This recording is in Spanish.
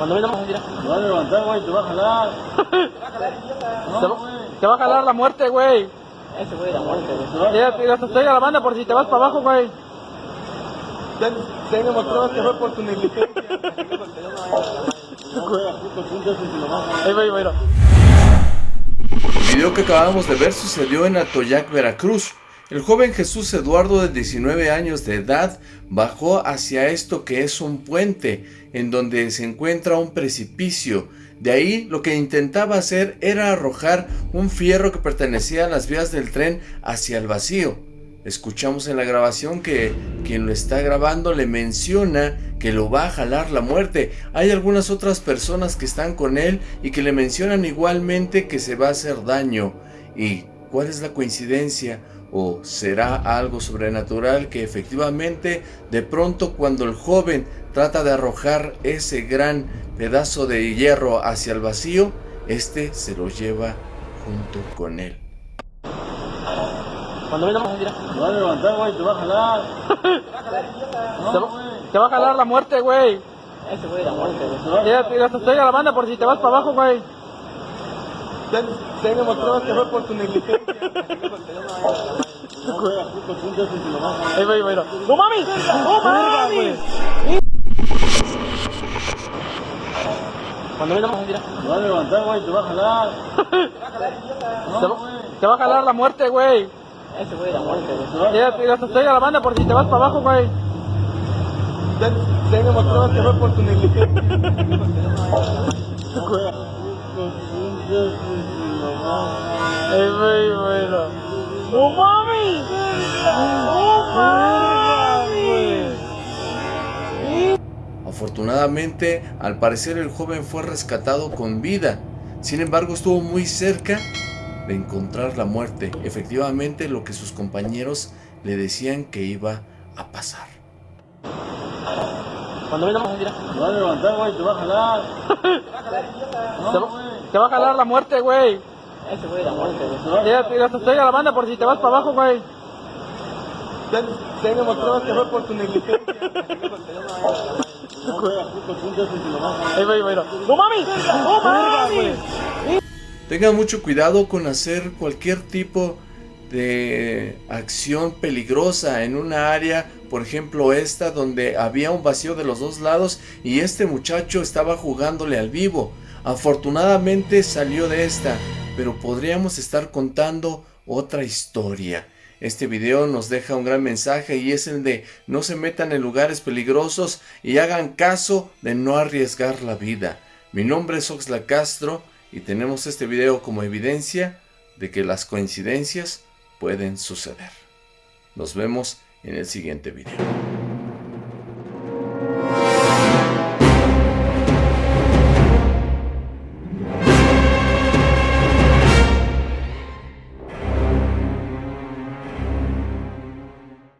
Cuando venga vamos a tirar. Te vas a levantar, güey, te va a jalar. Te, va- te va a jalar la muerte, güey. Ese güey, la muerte, güey. Ya, te te estoy grabando por si te vas para abajo, güey. Tengo pruebas que fue por tu negligencia. Ahí va, ahí va, ahí va. El video que acabamos de ver sucedió en Atoyac, Veracruz. El joven Jesús Eduardo de 19 años de edad bajó hacia esto que es un puente en donde se encuentra un precipicio. De ahí lo que intentaba hacer era arrojar un fierro que pertenecía a las vías del tren hacia el vacío. Escuchamos en la grabación que quien lo está grabando le menciona que lo va a jalar la muerte. Hay algunas otras personas que están con él y que le mencionan igualmente que se va a hacer daño. ¿Y cuál es la coincidencia? ¿O será algo sobrenatural que efectivamente de pronto cuando el joven trata de arrojar ese gran pedazo de hierro hacia el vacío, este se lo lleva junto con él? Cuando venga vamos a tirar. Te vas a levantar, güey, te va a jalar. Te, va- te va a jalar la muerte, güey. Ese güey, la muerte, güey. Ya, te te estoy grabando por si te vas para abajo, güey. Tengo pruebas que fue por tu negligencia. Ahí va, ahí va, va. ¡No mames! ¡No mames! Cuando venga vamos a tirar. Te vas a levantar, güey, te va a jalar. Te, va- te va a jalar la muerte, güey. Ese güey, la muerte, güey. Ya, te te estoy grabando por si te vas para abajo, güey. Tengo pruebas que fue por tu negligencia. Va, va, va. ¡No! ¡No! Afortunadamente, al parecer el joven fue rescatado con vida. Sin embargo, estuvo muy cerca de encontrar la muerte. Efectivamente, lo que sus compañeros le decían que iba a pasar. Cuando venga vamos a tirar. Te vas a levantar, güey, te va a jalar. Te, va- te va a jalar la muerte, güey. Ese güey, la muerte, güey. Ya, te estoy grabando por si te vas para abajo, güey. Tengo pruebas que fue por tu negligencia. Ahí va, ahí va, ahí va. ¡No mames! ¡No mames! Tengan mucho cuidado con hacer cualquier tipo de acción peligrosa en una área, por ejemplo esta, donde había un vacío de los dos lados y este muchacho estaba jugándole al vivo. Afortunadamente salió de esta, pero podríamos estar contando otra historia. Este video nos deja un gran mensaje y es el de no se metan en lugares peligrosos y hagan caso de no arriesgar la vida. Mi nombre es Oxla Castro y tenemos este video como evidencia de que las coincidencias pueden suceder. Nos vemos en el siguiente video.